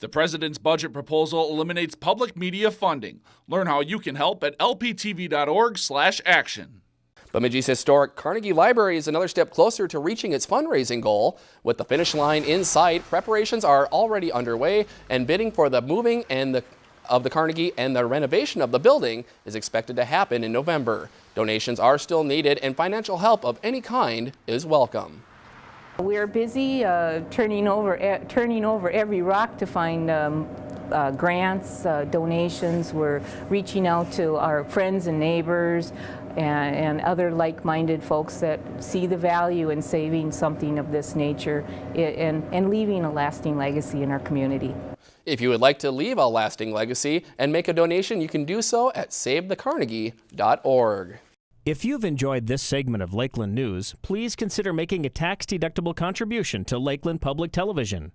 The president's budget proposal eliminates public media funding. Learn how you can help at lptv.org/action. Bemidji's historic Carnegie Library is another step closer to reaching its fundraising goal. With the finish line in sight, preparations are already underway and bidding for the moving and the of the Carnegie and the renovation of the building is expected to happen in November. Donations are still needed and financial help of any kind is welcome. We are busy uh, turning over uh, turning over every rock to find um, uh, grants, uh, donations. We're reaching out to our friends and neighbors and, and other like-minded folks that see the value in saving something of this nature and, and leaving a lasting legacy in our community. If you would like to leave a lasting legacy and make a donation, you can do so at savethecarnegie.org. If you've enjoyed this segment of Lakeland News, please consider making a tax-deductible contribution to Lakeland Public Television.